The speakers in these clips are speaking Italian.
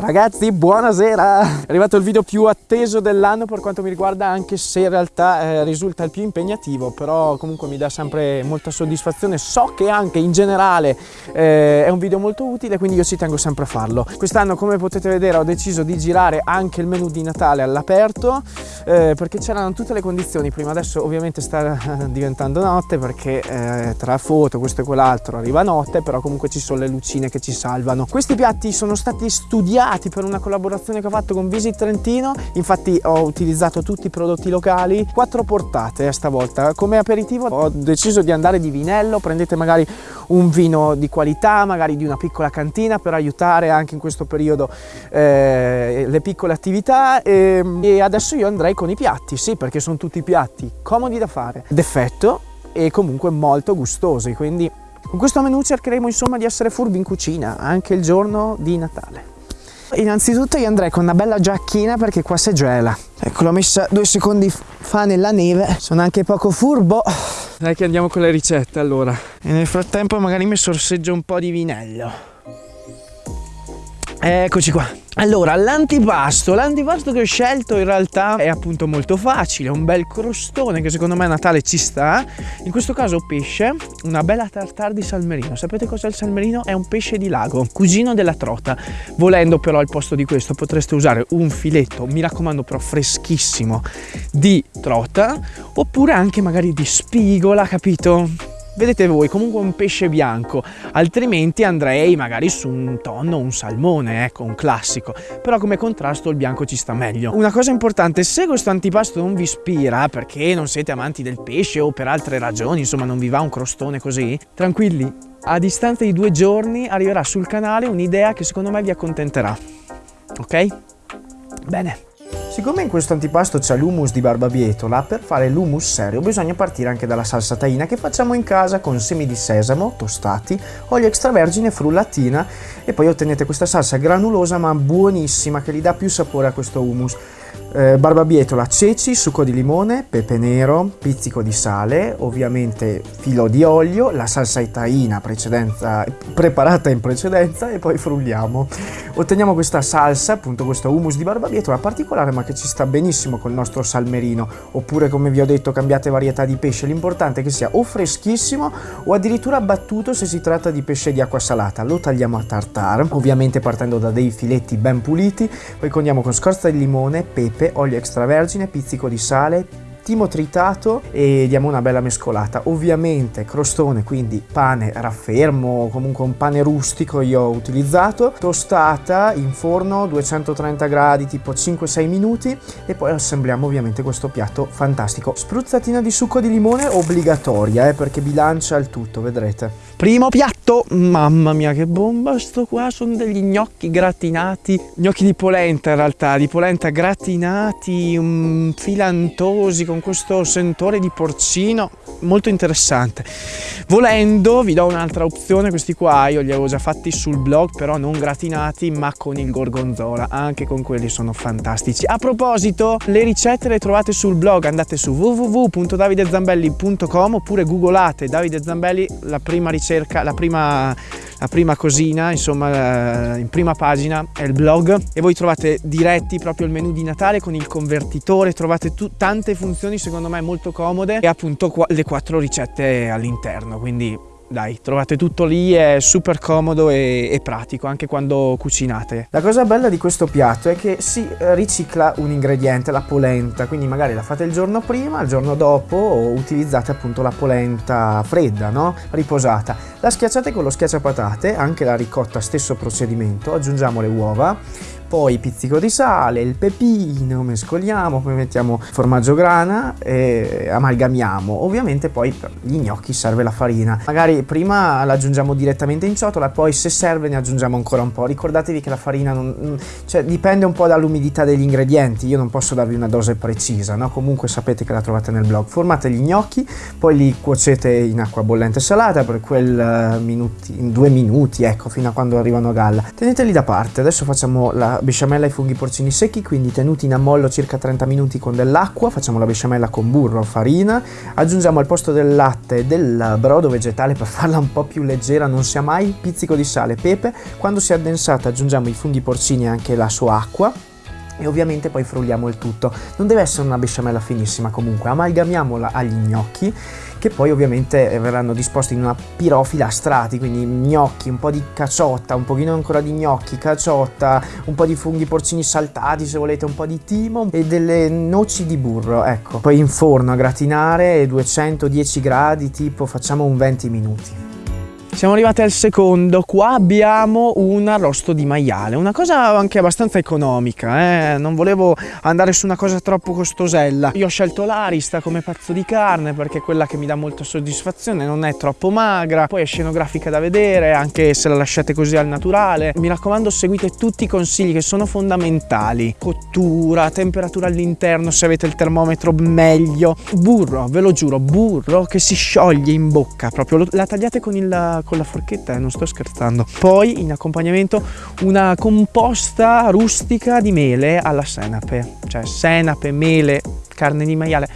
Ragazzi, buonasera! È arrivato il video più atteso dell'anno per quanto mi riguarda, anche se in realtà eh, risulta il più impegnativo, però comunque mi dà sempre molta soddisfazione. So che anche in generale eh, è un video molto utile, quindi io ci tengo sempre a farlo. Quest'anno, come potete vedere, ho deciso di girare anche il menu di Natale all'aperto, eh, perché c'erano tutte le condizioni. Prima adesso ovviamente sta diventando notte, perché eh, tra foto, questo e quell'altro, arriva notte, però comunque ci sono le lucine che ci salvano. Questi piatti sono stati studiati creati per una collaborazione che ho fatto con Visit Trentino. Infatti ho utilizzato tutti i prodotti locali. Quattro portate stavolta. Come aperitivo ho deciso di andare di vinello. Prendete magari un vino di qualità magari di una piccola cantina per aiutare anche in questo periodo eh, le piccole attività. E, e adesso io andrei con i piatti. Sì perché sono tutti piatti comodi da fare d'effetto e comunque molto gustosi. Quindi con questo menù cercheremo insomma di essere furbi in cucina anche il giorno di Natale Innanzitutto io andrei con una bella giacchina perché qua si gela. Ecco, l'ho messa due secondi fa nella neve. Sono anche poco furbo. Dai che andiamo con le ricette allora. E nel frattempo magari mi sorseggio un po' di vinello. Eccoci qua. Allora, l'antipasto, l'antipasto che ho scelto in realtà è appunto molto facile, un bel crostone che secondo me a Natale ci sta. In questo caso pesce, una bella tartare di salmerino. Sapete cos'è il salmerino? È un pesce di lago, cugino della trota. Volendo però al posto di questo potreste usare un filetto, mi raccomando però freschissimo, di trota, oppure anche magari di spigola, capito? Vedete voi comunque un pesce bianco altrimenti andrei magari su un tonno un salmone ecco un classico. Però come contrasto il bianco ci sta meglio. Una cosa importante se questo antipasto non vi ispira perché non siete amanti del pesce o per altre ragioni insomma non vi va un crostone così tranquilli. A distanza di due giorni arriverà sul canale un'idea che secondo me vi accontenterà. Ok? Bene Siccome in questo antipasto c'è l'hummus di barbabietola, per fare l'hummus serio bisogna partire anche dalla salsa taina che facciamo in casa con semi di sesamo tostati, olio extravergine, frullatina e poi ottenete questa salsa granulosa ma buonissima che gli dà più sapore a questo hummus eh, barbabietola, ceci, succo di limone, pepe nero, pizzico di sale, ovviamente filo di olio, la salsa itaina preparata in precedenza e poi frulliamo. Otteniamo questa salsa, appunto questo hummus di barbabietola particolare ma che ci sta benissimo col nostro salmerino oppure come vi ho detto cambiate varietà di pesce, l'importante è che sia o freschissimo o addirittura battuto se si tratta di pesce di acqua salata. Lo tagliamo a tartare, ovviamente partendo da dei filetti ben puliti, poi condiamo con scorza di limone, pepe olio extravergine, pizzico di sale, timo tritato e diamo una bella mescolata. Ovviamente crostone, quindi pane raffermo, comunque un pane rustico io ho utilizzato, tostata in forno 230 gradi tipo 5-6 minuti e poi assembliamo ovviamente questo piatto fantastico. Spruzzatina di succo di limone obbligatoria eh, perché bilancia il tutto, vedrete. Primo piatto, mamma mia che bomba sto qua, sono degli gnocchi gratinati, gnocchi di polenta in realtà, di polenta gratinati, um, filantosi con questo sentore di porcino, molto interessante. Volendo vi do un'altra opzione, questi qua io li avevo già fatti sul blog, però non gratinati ma con il gorgonzola, anche con quelli sono fantastici. A proposito, le ricette le trovate sul blog, andate su www.davidezambelli.com oppure googolate Davide Zambelli, la prima ricetta cerca la prima, la prima cosina, insomma in prima pagina è il blog e voi trovate diretti proprio il menu di Natale con il convertitore, trovate tante funzioni secondo me molto comode e appunto le quattro ricette all'interno, quindi dai, trovate tutto lì, è super comodo e, e, pratico anche quando cucinate. La cosa bella di questo piatto è che si ricicla un ingrediente, la polenta, quindi magari la fate il giorno prima, il giorno dopo utilizzate appunto la polenta fredda, no? Riposata. La schiacciate con lo schiacciapatate, anche la ricotta stesso procedimento, aggiungiamo le uova, poi pizzico di sale, il pepino, mescoliamo, poi mettiamo formaggio grana e amalgamiamo. Ovviamente poi per gli gnocchi serve la farina. Magari prima l'aggiungiamo direttamente in ciotola, poi se serve ne aggiungiamo ancora un po'. Ricordatevi che la farina non, cioè, dipende un po' dall'umidità degli ingredienti, io non posso darvi una dose precisa, no? Comunque sapete che la trovate nel blog. Formate gli gnocchi, poi li cuocete in acqua bollente salata per quel uh, minuti, in due minuti, ecco, fino a quando arrivano a galla. Teneteli da parte, adesso facciamo la la besciamella ai funghi porcini secchi, quindi tenuti in ammollo circa 30 minuti con dell'acqua, facciamo la besciamella con burro, farina, aggiungiamo al posto del latte del brodo vegetale per farla un po' più leggera, non sia mai, pizzico di sale, pepe, quando si è addensata aggiungiamo i funghi porcini e anche la sua acqua, e ovviamente poi frulliamo il tutto. Non deve essere una besciamella finissima comunque, amalgamiamola agli gnocchi che poi ovviamente eh, verranno disposti in una pirofila a strati, quindi gnocchi, un po' di caciotta, un pochino ancora di gnocchi, caciotta, un po' di funghi porcini saltati se volete, un po' di timo e delle noci di burro, ecco. Poi in forno a gratinare 210 gradi, tipo facciamo un 20 minuti. Siamo arrivati al secondo, qua abbiamo un arrosto di maiale, una cosa anche abbastanza economica, eh? non volevo andare su una cosa troppo costosella. Io ho scelto l'arista come pezzo di carne perché è quella che mi dà molta soddisfazione, non è troppo magra, poi è scenografica da vedere anche se la lasciate così al naturale. Mi raccomando seguite tutti i consigli che sono fondamentali, cottura, temperatura all'interno se avete il termometro meglio, burro, ve lo giuro, burro che si scioglie in bocca, proprio la tagliate con il con la forchetta eh, non sto scherzando. Poi in accompagnamento una composta rustica di mele alla senape, cioè senape, mele, carne di maiale.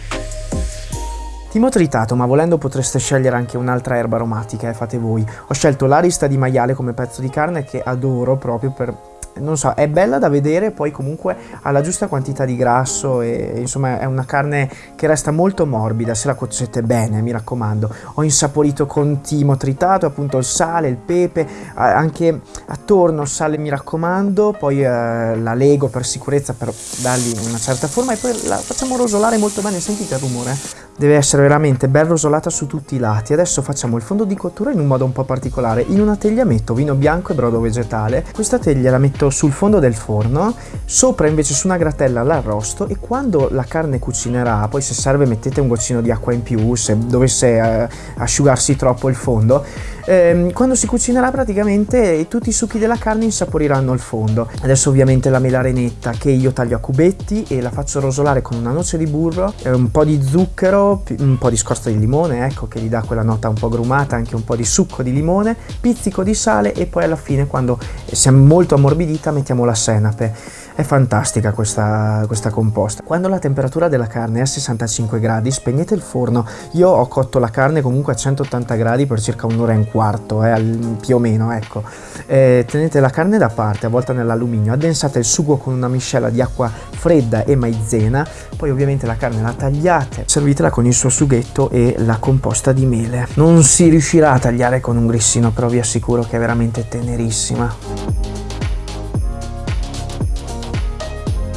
Timo tritato, ma volendo potreste scegliere anche un'altra erba aromatica, eh, fate voi. Ho scelto l'arista di maiale come pezzo di carne che adoro proprio per non so, è bella da vedere, poi comunque ha la giusta quantità di grasso e insomma è una carne che resta molto morbida se la cuocete bene, mi raccomando. Ho insaporito con timo tritato, appunto il sale, il pepe, anche attorno sale mi raccomando, poi eh, la lego per sicurezza per dargli una certa forma e poi la facciamo rosolare molto bene, sentite il rumore? Deve essere veramente ben rosolata su tutti i lati. Adesso facciamo il fondo di cottura in un modo un po' particolare. In una teglia metto vino bianco e brodo vegetale. Questa teglia la metto sul fondo del forno, sopra invece su una gratella l'arrosto e quando la carne cucinerà, poi se serve mettete un goccino di acqua in più se dovesse eh, asciugarsi troppo il fondo, eh, quando si cucinerà praticamente tutti i succhi della carne insaporiranno il fondo. Adesso ovviamente la mela renetta che io taglio a cubetti e la faccio rosolare con una noce di burro, eh, un po' di zucchero, un po' di scorza di limone, ecco che gli dà quella nota un po' grumata, anche un po' di succo di limone, pizzico di sale e poi alla fine quando si è molto ammorbidita mettiamo la senape. È fantastica questa, questa composta. Quando la temperatura della carne è a 65 gradi spegnete il forno. Io ho cotto la carne comunque a 180 gradi per circa un'ora e un quarto, eh, più o meno, ecco. Eh, tenete la carne da parte, avvolta nell'alluminio, addensate il sugo con una miscela di acqua fredda e maizena, poi ovviamente la carne la tagliate, servitela con il suo sughetto e la composta di mele. Non si riuscirà a tagliare con un grissino, però vi assicuro che è veramente tenerissima.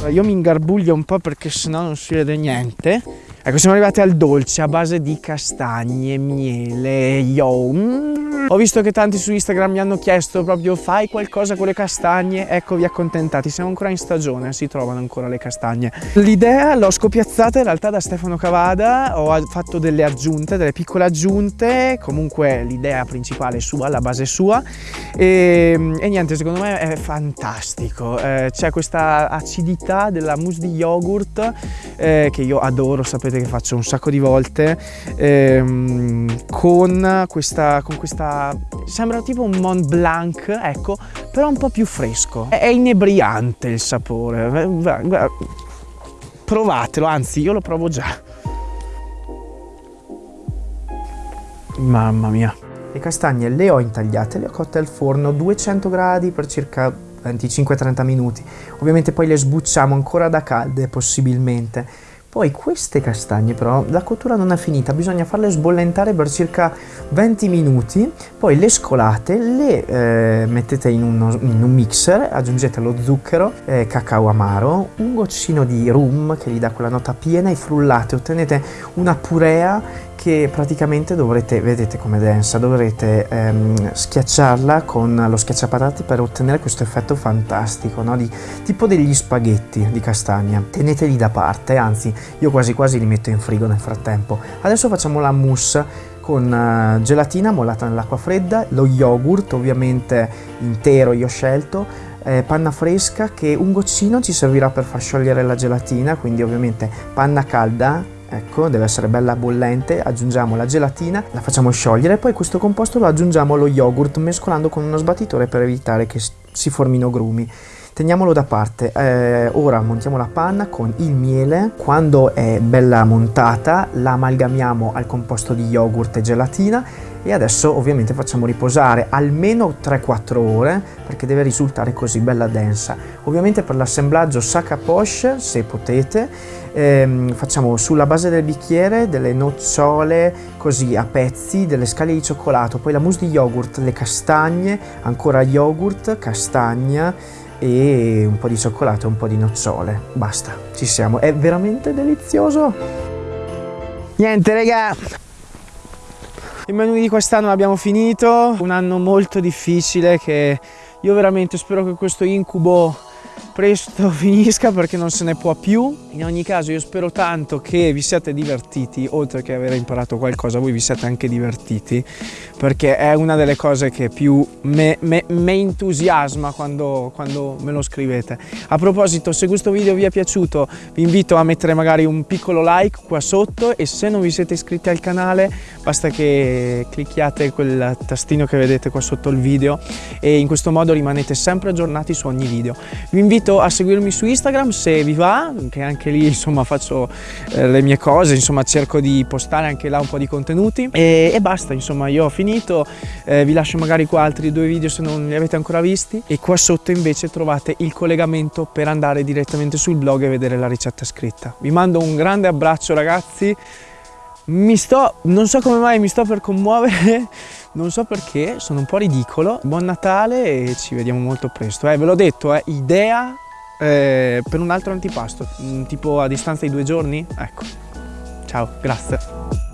Io mi ingarbuglio un po' perché sennò non si vede niente. Ecco, siamo arrivati al dolce a base di castagne, miele, yo. Mm. Ho visto che tanti su Instagram mi hanno chiesto proprio fai qualcosa con le castagne, eccovi accontentati, siamo ancora in stagione, si trovano ancora le castagne. L'idea l'ho scopiazzata in realtà da Stefano Cavada, ho fatto delle aggiunte, delle piccole aggiunte, comunque l'idea principale è sua, la base è sua e, e niente, secondo me è fantastico, eh, c'è questa acidità della mousse di yogurt eh, che io adoro, sapete che faccio un sacco di volte, ehm, con questa, con questa sembra tipo un Mont Blanc, ecco, però un po' più fresco. È inebriante il sapore. Provatelo, anzi io lo provo già. Mamma mia. Le castagne le ho intagliate, le ho cotte al forno 200 gradi per circa 25-30 minuti. Ovviamente poi le sbucciamo ancora da calde possibilmente poi queste castagne però la cottura non è finita, bisogna farle sbollentare per circa 20 minuti, poi le scolate, le eh, mettete in, uno, in, un mixer, aggiungete lo zucchero, eh, cacao amaro, un goccino di rum che gli dà quella nota piena e frullate, ottenete una purea che praticamente dovrete, vedete com'è densa, dovrete ehm, schiacciarla con lo schiacciapatate per ottenere questo effetto fantastico, no? di, tipo degli spaghetti di castagna. Teneteli da parte, anzi io quasi quasi li metto in frigo nel frattempo. Adesso facciamo la mousse con uh, gelatina mollata nell'acqua fredda, lo yogurt ovviamente intero io ho scelto, eh, panna fresca che un goccino ci servirà per far sciogliere la gelatina, quindi ovviamente panna calda Ecco, deve essere bella bollente, aggiungiamo la gelatina, la facciamo sciogliere e poi questo composto lo aggiungiamo allo yogurt mescolando con uno sbattitore per evitare che si formino grumi. teniamolo da parte. Eh, ora montiamo la panna con il miele, quando è bella montata la amalgamiamo al composto di yogurt e gelatina e adesso ovviamente facciamo riposare almeno 3-4 ore perché deve risultare così bella densa. Ovviamente per l'assemblaggio sac à poche se potete ehm, facciamo sulla base del bicchiere delle nocciole così a pezzi, delle scaglie di cioccolato, poi la mousse di yogurt, le castagne, ancora yogurt, castagna e un po' di cioccolato e un po' di nocciole. Basta, ci siamo. È veramente delizioso. Niente, raga, il menù di quest'anno l'abbiamo finito, un anno molto difficile che io veramente spero che questo incubo presto finisca perché non se ne può più. In ogni caso io spero tanto che vi siate divertiti, oltre che aver imparato qualcosa, voi vi siate anche divertiti, perché è una delle cose che più mi entusiasma quando, quando, me lo scrivete. A proposito, se questo video vi è piaciuto, vi invito a mettere magari un piccolo like qua sotto e se non vi siete iscritti al canale, basta che clicchiate quel tastino che vedete qua sotto il video e in questo modo rimanete sempre aggiornati su ogni video. Vi invito a seguirmi su Instagram se vi va, che anche lì insomma faccio eh, le mie cose, insomma cerco di postare anche là un po' di contenuti. E, e basta, insomma io ho finito, eh, vi lascio magari qua altri due video se non li avete ancora visti. E qua sotto invece trovate il collegamento per andare direttamente sul blog e vedere la ricetta scritta. Vi mando un grande abbraccio ragazzi, mi sto, non so come mai mi sto per commuovere, non so perché, sono un po' ridicolo. Buon Natale e ci vediamo molto presto. Eh, ve l'ho detto, eh, idea eh, per un altro antipasto, mm, tipo a distanza di due giorni. Ecco, ciao, grazie.